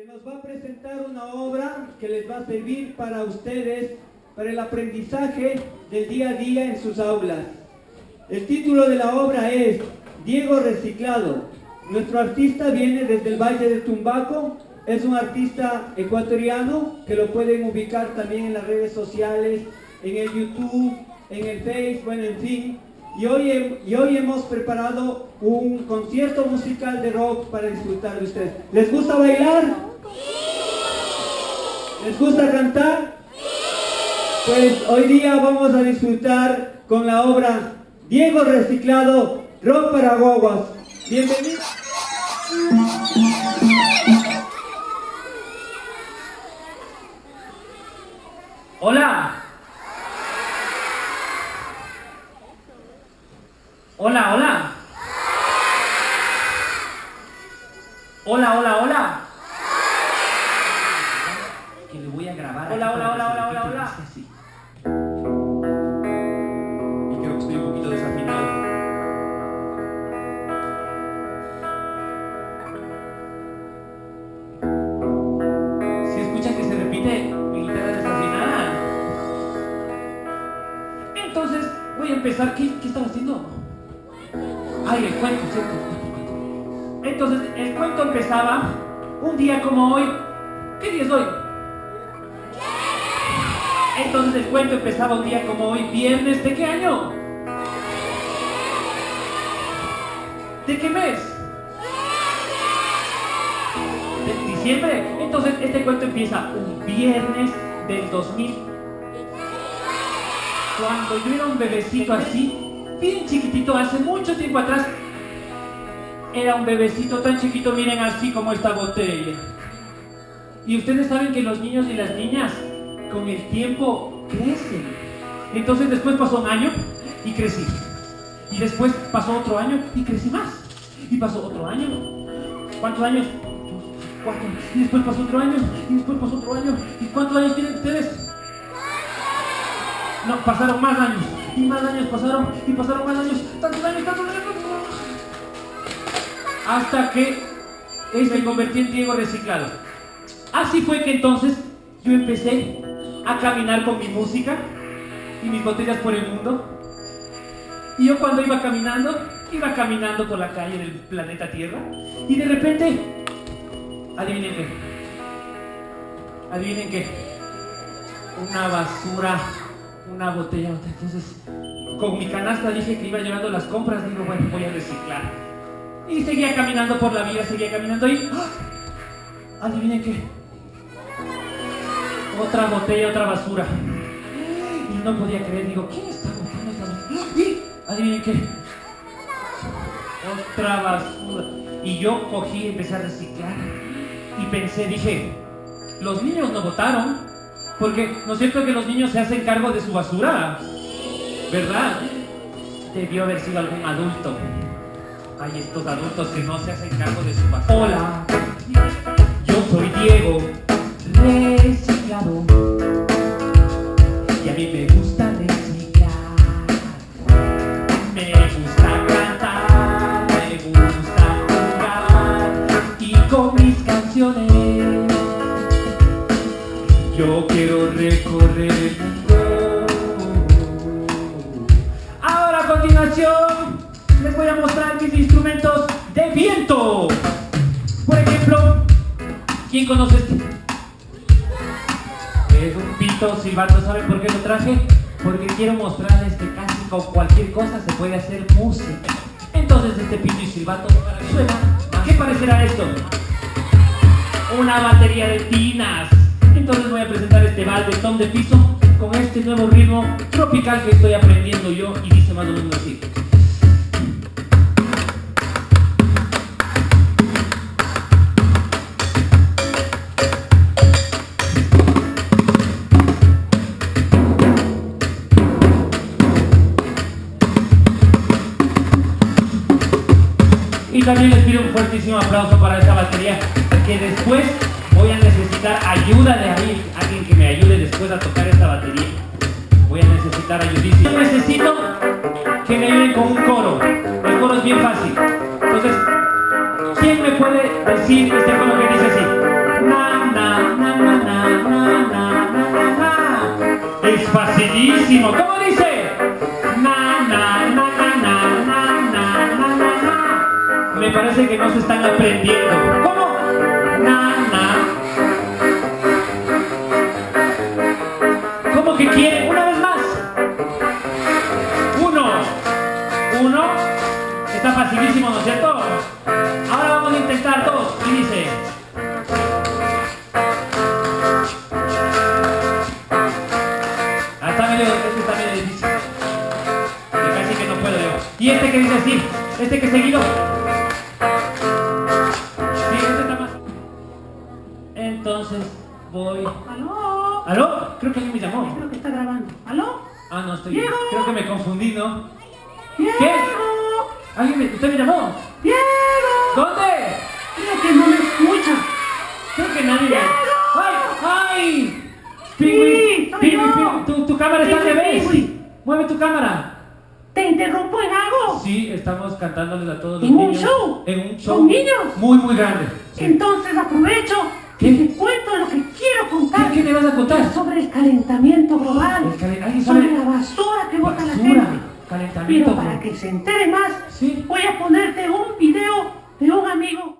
que nos va a presentar una obra que les va a servir para ustedes, para el aprendizaje del día a día en sus aulas. El título de la obra es Diego Reciclado. Nuestro artista viene desde el Valle de Tumbaco, es un artista ecuatoriano que lo pueden ubicar también en las redes sociales, en el YouTube, en el Facebook, bueno, en fin. Y hoy, y hoy hemos preparado un concierto musical de rock para disfrutar de ustedes. ¿Les gusta bailar? ¿Les gusta cantar? Pues hoy día vamos a disfrutar con la obra Diego Reciclado, Rock para Guaguas. Bienvenidos. Hola. Hola, hola. Hola, hola, hola. Que le voy a grabar. Hola, hola, hola, hola, hola, hola. Y creo que estoy un poquito desafinado. Si escuchan que se repite mi guitarra desafinada. Entonces voy a empezar. ¿Qué, qué estaba haciendo? Ay, el cuento, ¿cierto? Entonces, el cuento empezaba un día como hoy. ¿Qué día es hoy? Entonces el cuento empezaba un día como hoy, viernes, ¿de qué año? ¿De qué mes? ¿De diciembre? Entonces este cuento empieza un viernes del 2000. Cuando yo era un bebecito así, bien chiquitito, hace mucho tiempo atrás, era un bebecito tan chiquito, miren así como esta botella. Y ustedes saben que los niños y las niñas con el tiempo crecen. Entonces después pasó un año y crecí. Y después pasó otro año y crecí más. Y pasó otro año. ¿Cuántos años? Cuatro. Y después pasó otro año. Y después pasó otro año. ¿Y cuántos años tienen ustedes? No, pasaron más años. Y más años pasaron. Y pasaron más años. Tantos años, tantos años. Hasta que me convertí en Diego reciclado. Así fue que entonces yo empecé a caminar con mi música y mis botellas por el mundo. Y yo cuando iba caminando, iba caminando por la calle del planeta Tierra y de repente, adivinen qué, adivinen qué, una basura, una botella. Entonces, con mi canasta dije que iba llevando las compras, digo, bueno, voy a reciclar. Y seguía caminando por la vía, seguía caminando y, ¡ah! adivinen qué, otra botella, otra basura. Y no podía creer, digo, ¿quién está botando esta basura? Y adivinen qué, otra basura. Y yo cogí y empecé a reciclar. Y pensé, dije, los niños no votaron, porque no es cierto que los niños se hacen cargo de su basura, ¿verdad? Debió haber sido algún adulto. Hay estos adultos que no se hacen cargo de su basura. Hola, yo soy Diego, Y a mí me gusta reciclar. Me gusta cantar, me gusta jugar. Y con mis canciones yo quiero recorrer el mundo. Ahora a continuación les voy a mostrar mis instrumentos de viento. Por ejemplo, ¿quién conoce este? Es un pito silbato, ¿saben por qué lo traje? Porque quiero mostrarles que casi con cualquier cosa se puede hacer música. Entonces este pito y silbato suena. ¿A qué parecerá esto? Una batería de tinas. Entonces voy a presentar este baldetón de piso con este nuevo ritmo tropical que estoy aprendiendo yo y dice más o menos así. Y también les pido un fuertísimo aplauso para esta batería, que después voy a necesitar ayuda de ahí, alguien que me ayude después a tocar esta batería. Voy a necesitar ayudísimo. Necesito que me ayuden con un coro. El coro es bien fácil. Entonces, ¿quién me puede decir este coro que dice así? Na, na, na, na, na, na, na, na. Es facilísimo. ¿Cómo dice? Parece que no se están aprendiendo. ¿Cómo? Na. ¿Cómo que quieren? Una vez más. Uno. Uno. Está facilísimo, ¿no es cierto? Ahora vamos a intentar dos. Y dice. Ah, está medio, este está medio difícil. Casi que no puedo. Y este que dice así, este que seguido. Entonces voy. ¿Aló? ¿Aló? Creo que alguien me llamó. Creo que está grabando. ¿Aló? Ah, no, estoy. Diego. Creo que me confundí, ¿no? ¡Diego! ¿Alguien me, ¿Usted me llamó? ¡Diego! ¿Dónde? Creo que no me escucha. Creo que nadie me. ¡Diego! ¡Ay! ¡Ay! Sí, Pingüi. Pingüi, tu, tu cámara está al revés. Mueve tu cámara. ¿Te interrumpo en algo? Sí, estamos cantándoles a todos los ¿En un niños. show? En un show. ¿Con niños? Muy, muy grande. Sí. Entonces aprovecho ¿Qué? y te cuento lo que quiero contar ¿Qué, me vas a contar? sobre el calentamiento global, El calen- ¿Alguien sobre sabe? la basura que bota la Basura, gente. calentamiento. Pero para que se entere más, Sí. voy a ponerte un video de un amigo